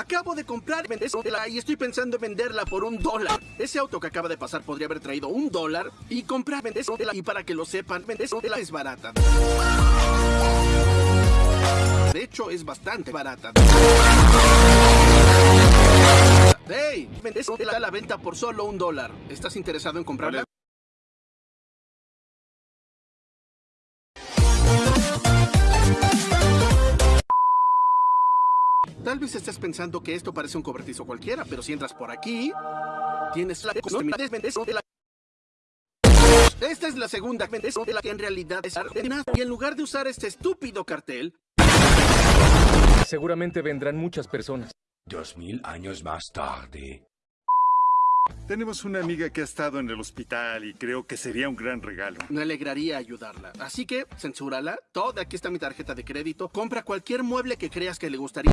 Acabo de comprar y estoy pensando en venderla por un dólar. Ese auto que acaba de pasar podría haber traído un dólar y comprar vendésela. Y para que lo sepan, vendésela es barata. De hecho, es bastante barata. ¡Hey! Vendésela a la venta por solo un dólar. ¿Estás interesado en comprarla? Tal vez estés pensando que esto parece un cobertizo cualquiera, pero si entras por aquí, tienes la de la esta es la segunda de la que en realidad es Argentina. Y en lugar de usar este estúpido cartel, Seguramente vendrán muchas personas. Dos mil años más tarde. Tenemos una amiga que ha estado en el hospital y creo que sería un gran regalo. me alegraría ayudarla. Así que, censúrala. Toda aquí está mi tarjeta de crédito. Compra cualquier mueble que creas que le gustaría.